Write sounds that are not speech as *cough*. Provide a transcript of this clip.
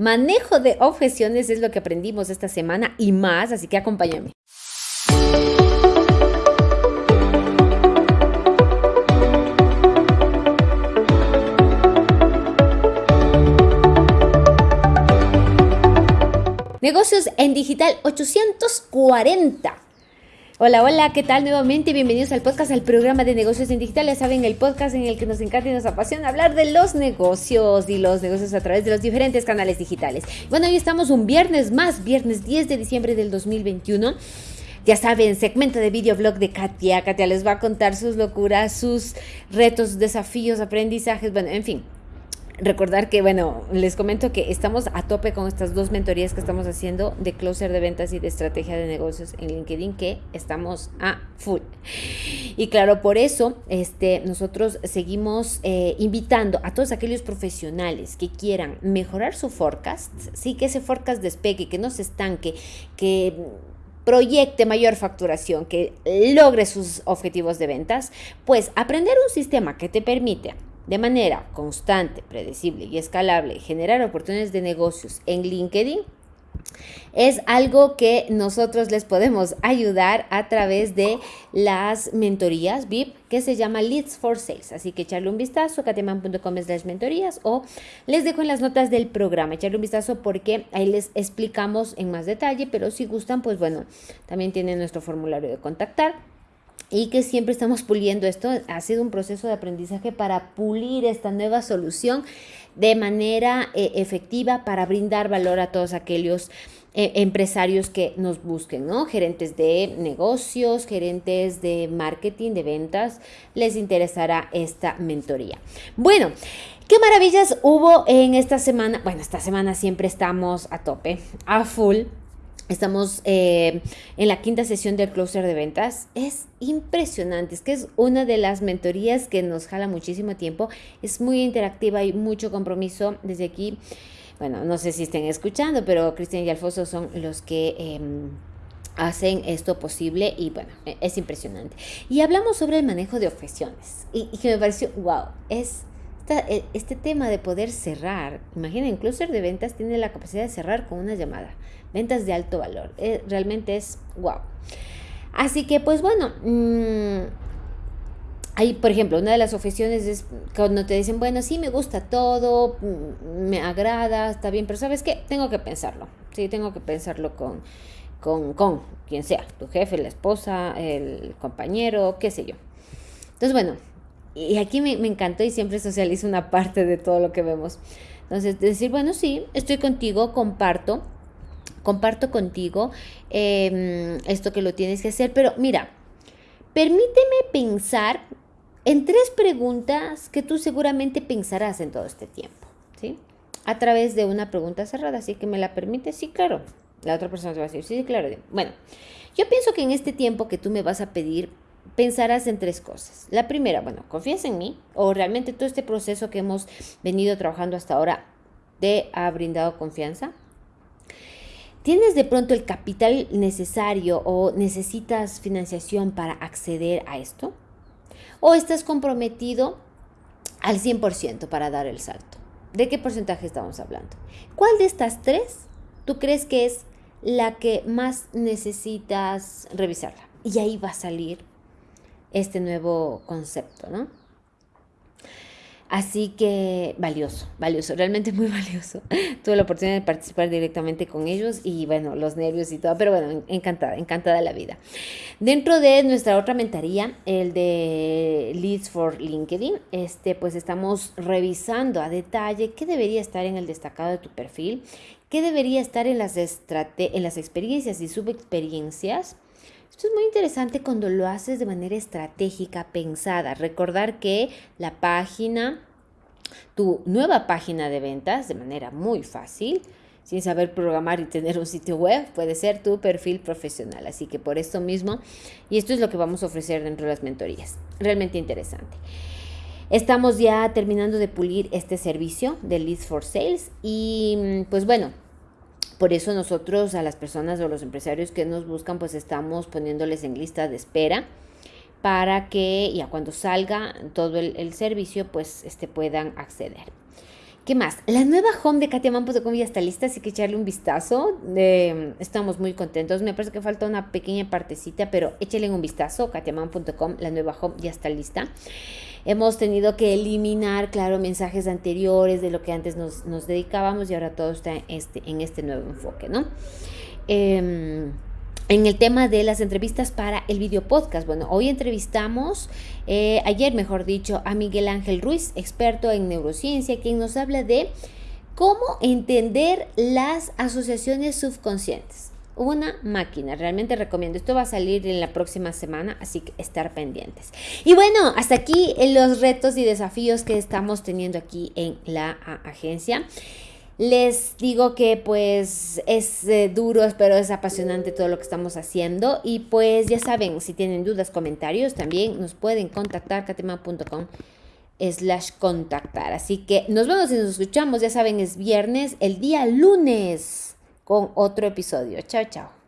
Manejo de objeciones es lo que aprendimos esta semana y más, así que acompáñame. Negocios en Digital 840. Hola, hola, ¿qué tal nuevamente? Bienvenidos al podcast, al programa de negocios en digital. Ya saben, el podcast en el que nos encanta y nos apasiona hablar de los negocios y los negocios a través de los diferentes canales digitales. Bueno, hoy estamos un viernes más, viernes 10 de diciembre del 2021. Ya saben, segmento de videoblog de Katia. Katia les va a contar sus locuras, sus retos, desafíos, aprendizajes, bueno, en fin, recordar que, bueno, les comento que estamos a tope con estas dos mentorías que estamos haciendo de closer de ventas y de estrategia de negocios en LinkedIn, que estamos a full. Y claro, por eso este, nosotros seguimos eh, invitando a todos aquellos profesionales que quieran mejorar su forecast, sí, que ese forecast despegue, que no se estanque, que proyecte mayor facturación, que logre sus objetivos de ventas, pues aprender un sistema que te permite de manera constante, predecible y escalable generar oportunidades de negocios en LinkedIn es algo que nosotros les podemos ayudar a través de las mentorías VIP que se llama Leads for Sales. Así que echarle un vistazo, cateman.com las mentorías o les dejo en las notas del programa, echarle un vistazo porque ahí les explicamos en más detalle, pero si gustan, pues bueno, también tienen nuestro formulario de contactar y que siempre estamos puliendo esto. Ha sido un proceso de aprendizaje para pulir esta nueva solución de manera eh, efectiva para brindar valor a todos aquellos eh, empresarios que nos busquen, ¿no? Gerentes de negocios, gerentes de marketing, de ventas, les interesará esta mentoría. Bueno, ¿Qué maravillas hubo en esta semana? Bueno, esta semana siempre estamos a tope, a full Estamos eh, en la quinta sesión del closer de ventas. Es impresionante, es que es una de las mentorías que nos jala muchísimo tiempo. Es muy interactiva y mucho compromiso desde aquí. Bueno, no sé si estén escuchando, pero Cristian y Alfonso son los que... Em, hacen esto posible y bueno, e, es impresionante. Y hablamos sobre el manejo de objeciones y, y que me pareció, wow, es e, este tema de poder cerrar, imaginen, Closer de ventas tiene la capacidad de cerrar con una llamada, ventas de alto valor, eh, realmente es wow. Así que pues bueno, mmm, hay, por ejemplo, una de las objeciones es cuando te dicen, bueno, sí, me gusta todo, mm, me agrada, está bien, pero ¿sabes qué? Tengo que pensarlo, sí, tengo que pensarlo con, con, con quien sea, tu jefe, la esposa, el compañero, qué sé yo. Entonces, bueno, y aquí me, encantó y siempre socializo una parte de todo lo que vemos. Entonces, decir, bueno, sí, estoy contigo, comparto, comparto contigo em, esto que lo tienes que hacer, pero mira, permíteme pensar en tres preguntas que tú seguramente pensarás en todo este tiempo, ¿sí? A través de una pregunta cerrada, así que me la permites, sí, claro. La otra persona te va a decir, sí, sí, claro. Bueno, yo pienso que en este tiempo que tú me vas a pedir pensarás en tres cosas. La primera, bueno, confías en mí o realmente todo este proceso que hemos venido trabajando hasta ahora te ha brindado confianza. ¿Tienes de pronto el capital necesario o necesitas financiación para acceder a esto? ¿O estás comprometido al 100% para dar el salto? ¿De qué porcentaje estamos hablando? ¿Cuál de estas tres tú crees que es la que más necesitas revisarla? Y ahí va a salir este nuevo concepto, ¿no? Así que valioso, valioso, realmente muy *laughs* valioso. Tuve la oportunidad de participar directamente con ellos y bueno, los nervios y todo, pero bueno, encantada, encantada la vida. Dentro de nuestra otra mentoría, el de Leads for LinkedIn, este, pues estamos revisando a detalle qué debería estar en el destacado de tu perfil, qué debería estar en las, en las experiencias y subexperiencias esto es muy interesante cuando lo haces de manera estratégica, pensada. Recordar que la página, tu nueva página de ventas, de manera muy fácil, sin saber programar y tener un sitio web, puede ser tu perfil profesional. Así que por esto mismo, y esto es lo que vamos a ofrecer dentro de las mentorías. Realmente interesante. Estamos ya terminando de pulir este servicio de Leads for Sales y pues bueno, por eso nosotros a las personas o los empresarios que nos buscan, pues estamos poniéndoles en lista de espera para que ya cuando salga todo el, servicio, pues este, puedan acceder. ¿Qué más? La nueva home de katiaman.com ya está lista, así que echarle un vistazo. estamos muy contentos. Me parece que falta una pequeña partecita, pero échale un vistazo. katiaman.com, la nueva home ya está lista. Hemos tenido que eliminar, claro, mensajes anteriores de lo que antes nos, dedicábamos y ahora todo está en este, en este nuevo enfoque, ¿no? Em, en el tema de las entrevistas para el video podcast. Bueno, hoy entrevistamos, eh, ayer mejor dicho, a Miguel Ángel Ruiz, experto en neurociencia, quien nos habla de cómo entender las asociaciones subconscientes. Una máquina, realmente recomiendo. Esto va a salir en la próxima semana, así que estar pendientes. Y bueno, hasta aquí los retos y desafíos que estamos teniendo aquí en la agencia. Les digo que pues es eh, duro, pero es apasionante todo lo que estamos haciendo. Y pues ya saben, si tienen dudas, comentarios, también nos pueden contactar catema.com slash contactar. Así que nos vemos y nos escuchamos, ya saben, es viernes, el día lunes con otro episodio. Chao, chao.